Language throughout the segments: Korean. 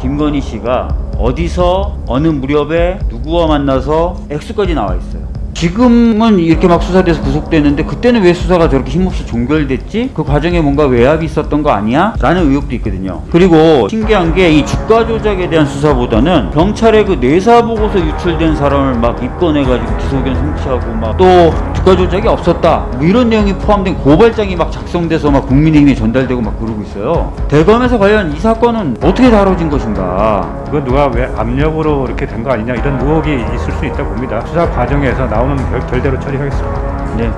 김건희 씨가 어디서 어느 무렵에 누구와 만나서 액수까지 나와 있어요. 지금은 이렇게 막 수사돼서 구속됐는데 그때는 왜 수사가 저렇게 힘없이 종결됐지? 그 과정에 뭔가 외압이 있었던 거 아니야? 라는 의혹도 있거든요. 그리고 신기한 게 이 주가 조작에 대한 수사보다는 경찰의 그 내사 보고서 유출된 사람을 막 입건해가지고 기소견 송치하고 막 또 주가 조작이 없었다 뭐 이런 내용이 포함된 고발장이 막 작성돼서 막 국민의힘에 전달되고 막 그러고 있어요. 대검에서 과연 이 사건은 어떻게 다뤄진 것인가? 그건 누가 왜 압력으로 이렇게 된 거 아니냐 이런 의혹이 있을 수 있다 봅니다. 수사 과정에서 나 오는 결, 결대로 처리하겠습니다. 네.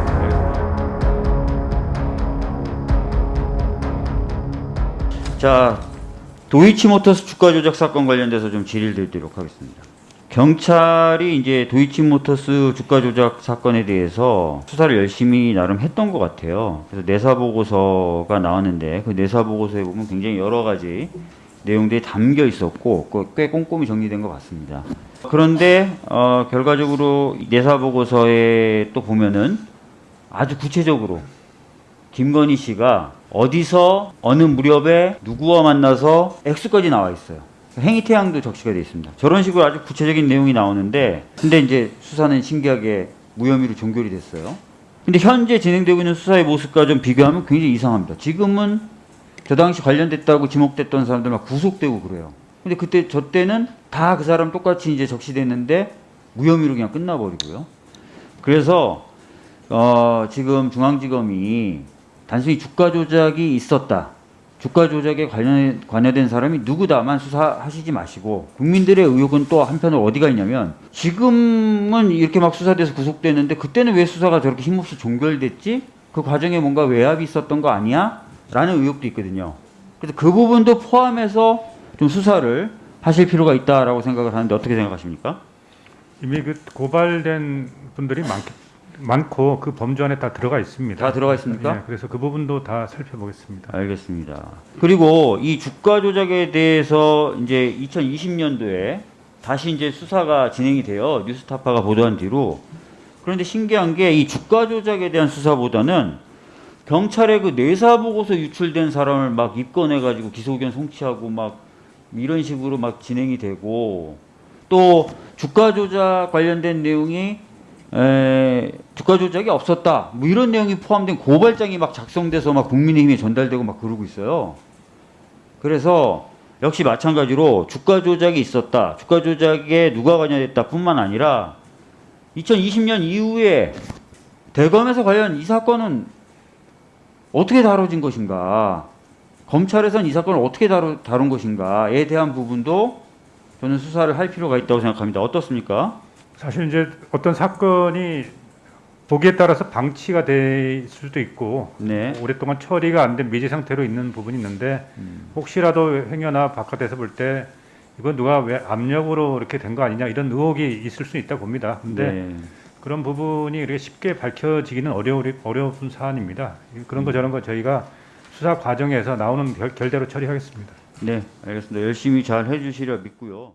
자, 도이치모터스 주가 조작 사건 관련돼서 좀 질의를 드리도록 하겠습니다. 경찰이 이제 도이치모터스 주가 조작 사건에 대해서 수사를 열심히 나름 했던 것 같아요. 그래서 내사 보고서가 나왔는데 그 내사 보고서에 보면 굉장히 여러 가지 내용들이 담겨 있었고 그꽤 꼼꼼히 정리된 것 같습니다. 그런데 어, 결과적으로 내사 보고서에 또 보면은 아주 구체적으로 김건희 씨가 어디서 어느 무렵에 누구와 만나서 액수까지 나와 있어요. 행위 태양도 적시가 되어 있습니다. 저런 식으로 아주 구체적인 내용이 나오는데 근데 이제 수사는 신기하게 무혐의로 종결이 됐어요. 근데 현재 진행되고 있는 수사의 모습과 좀 비교하면 굉장히 이상합니다. 지금은 저 당시 관련됐다고 지목됐던 사람들 막 구속되고 그래요. 근데 그때 저 때는 다 그 사람 똑같이 이제 적시됐는데 무혐의로 그냥 끝나버리고요. 그래서 어, 지금 중앙지검이 단순히 주가 조작이 있었다. 주가 조작에 관련, 관여된 사람이 누구다만 수사하시지 마시고 국민들의 의혹은 또 한편으로 어디가 있냐면 지금은 이렇게 막 수사돼서 구속됐는데 그때는 왜 수사가 저렇게 힘없이 종결됐지? 그 과정에 뭔가 외압이 있었던 거 아니야? 라는 의혹도 있거든요. 그래서 그 부분도 포함해서 좀 수사를 하실 필요가 있다라고 생각을 하는데 어떻게 생각하십니까? 이미 그 고발된 분들이 많, 많고 그 범주 안에 다 들어가 있습니다. 다 들어가 있습니까? 예, 그래서 그 부분도 다 살펴보겠습니다. 알겠습니다. 그리고 이 주가 조작에 대해서 이제 2020년도에 다시 이제 수사가 진행이 돼요. 뉴스타파가 보도한 뒤로. 그런데 신기한 게 이 주가 조작에 대한 수사보다는 경찰의 그 내사 보고서 유출된 사람을 막 입건해가지고 기소견 송치하고 막 이런 식으로 막 진행이 되고 또 주가 조작 관련된 내용이 에, 주가 조작이 없었다. 뭐 이런 내용이 포함된 고발장이 막 작성돼서 막 국민의힘에 전달되고 막 그러고 있어요. 그래서 역시 마찬가지로 주가 조작이 있었다. 주가 조작에 누가 관여됐다 뿐만 아니라 2020년 이후에 대검에서 과연 이 사건은 어떻게 다뤄진 것인가? 검찰에서는 이 사건을 어떻게 다루, 다룬 것인가에 대한 부분도 저는 수사를 할 필요가 있다고 생각합니다. 어떻습니까? 사실 이제 어떤 사건이 보기에 따라서 방치가 될 수도 있고 네. 오랫동안 처리가 안 된 미제 상태로 있는 부분이 있는데 혹시라도 행여나 바깥에서 볼 때 이건 누가 왜 압력으로 이렇게 된 거 아니냐 이런 의혹이 있을 수 있다 봅니다. 근데 네. 그런 부분이 이렇게 쉽게 밝혀지기는 어려우, 어려운 사안입니다. 그런 거 저런 거 저희가 수사 과정에서 나오는 결, 결대로 처리하겠습니다. 네, 알겠습니다. 열심히 잘 해주시려 믿고요.